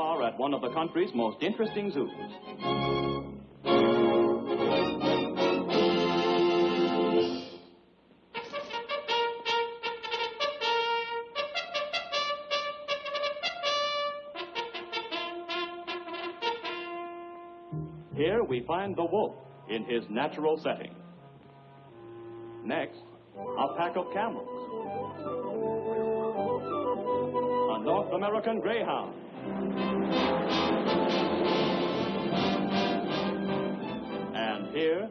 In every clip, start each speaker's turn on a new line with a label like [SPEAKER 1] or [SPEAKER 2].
[SPEAKER 1] are at one of the country's most interesting zoos. Here we find the wolf in his natural setting. Next, a pack of camels. A North American greyhound. Here,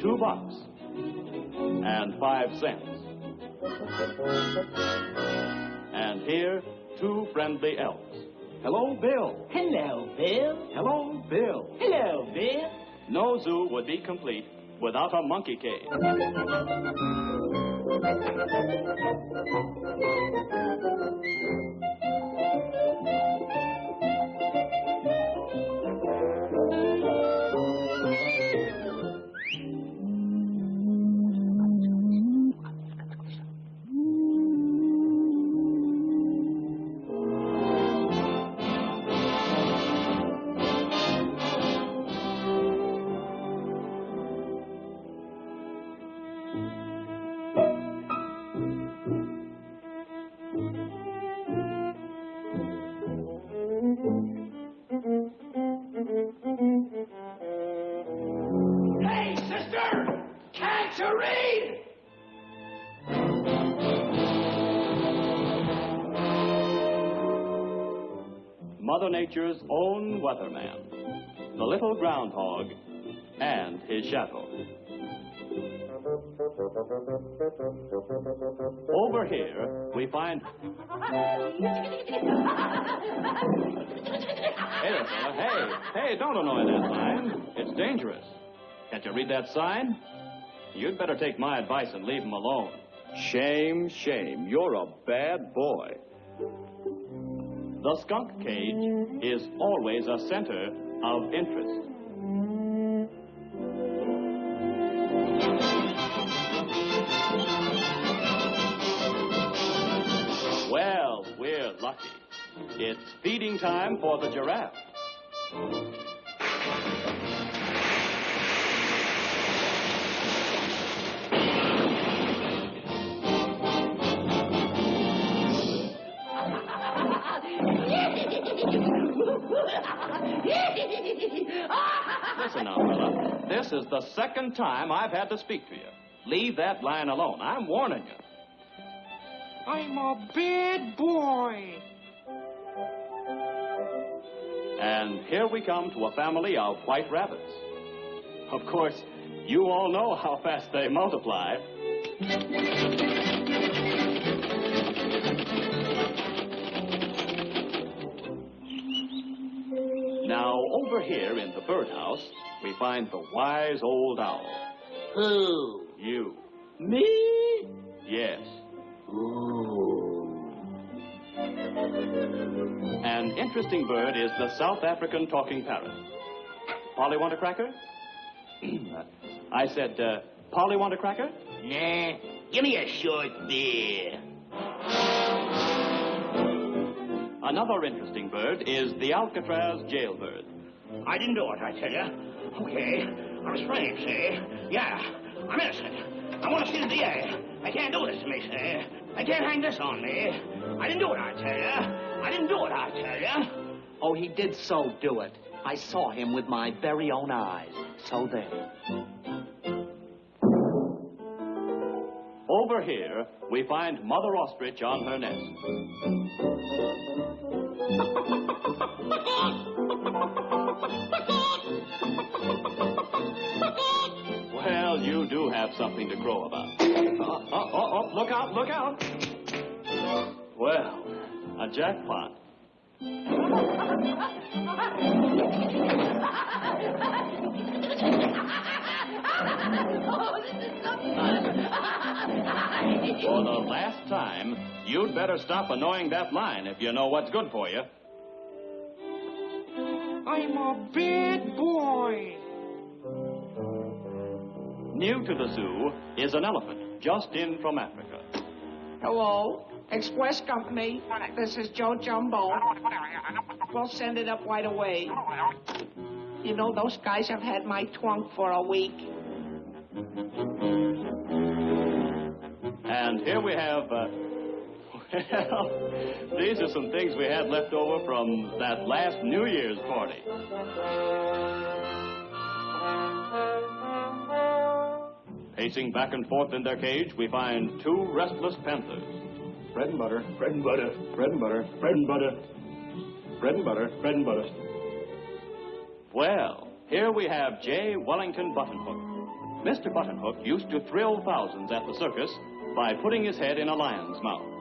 [SPEAKER 1] two bucks and five cents. And here, two friendly elves. Hello, Bill.
[SPEAKER 2] Hello, Bill.
[SPEAKER 1] Hello, Bill.
[SPEAKER 2] Hello, Bill.
[SPEAKER 1] No zoo would be complete without a monkey cage. Mother Nature's own weatherman, the little groundhog, and his shadow. Over here, we find. Hey there. Hey, hey, don't annoy that sign. It's dangerous. Can't you read that sign? You'd better take my advice and leave him alone. Shame, shame. You're a bad boy. The skunk cage is always a center of interest. Well, we're lucky. It's feeding time for the giraffe. Listen now, fella. This is the second time I've had to speak to you. Leave that line alone. I'm warning you.
[SPEAKER 3] I'm a bad boy.
[SPEAKER 1] And here we come to a family of white rabbits. Of course, you all know how fast they multiply. Over here in the birdhouse, we find the wise old owl.
[SPEAKER 2] Who?
[SPEAKER 1] You.
[SPEAKER 2] Me?
[SPEAKER 1] Yes.
[SPEAKER 2] Ooh.
[SPEAKER 1] An interesting bird is the South African talking parrot. Polly want a cracker? I said, uh, Polly want a cracker?
[SPEAKER 2] Nah. Give me a short beer.
[SPEAKER 1] Another interesting bird is the Alcatraz jailbird.
[SPEAKER 4] I didn't do it, I tell you. Okay, I was framed, see? Yeah, I'm innocent. I want to see the DA. They can't do this to me, see? They can't hang this on me. I didn't do it, I tell you. I didn't do it, I tell you.
[SPEAKER 5] Oh, he did so do it. I saw him with my very own eyes. So there.
[SPEAKER 1] Over here, we find Mother Ostrich on her nest. Well, you do have something to crow about. Oh, oh, oh, oh, look out, look out. Well, a jackpot. For the last time, you'd better stop annoying that line if you know what's good for you.
[SPEAKER 3] I'm a bad boy.
[SPEAKER 1] New to the zoo is an elephant just in from Africa.
[SPEAKER 2] Hello?
[SPEAKER 3] Express Company. This is Joe Jumbo. We'll send it up right away. You know, those guys have had my trunk for a week.
[SPEAKER 1] And here we have, uh, these are some things we had left over from that last New Year's party. Pacing back and forth in their cage, we find two restless panthers. Bread and butter, bread and butter, bread and butter, bread and butter, bread and butter, bread and butter. Well, here we have J. Wellington Buttonhook. Mr. Buttonhook used to thrill thousands at the circus by putting his head in a lion's mouth.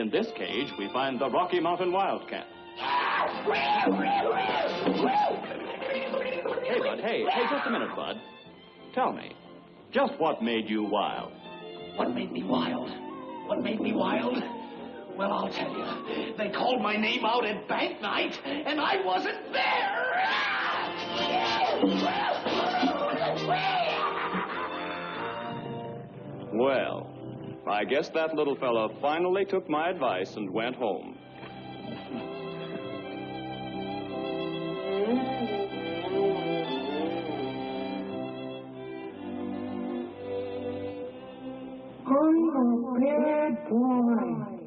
[SPEAKER 1] In this cage, we find the Rocky Mountain Wildcat. Hey, Bud, hey, hey, just a minute, Bud. Tell me, just what made you wild?
[SPEAKER 5] What made me wild? What made me wild? Well, I'll tell you. They called my name out at bank night, and I wasn't there.
[SPEAKER 1] Well, I guess that little fella finally took my advice and went home.
[SPEAKER 3] A bad boy.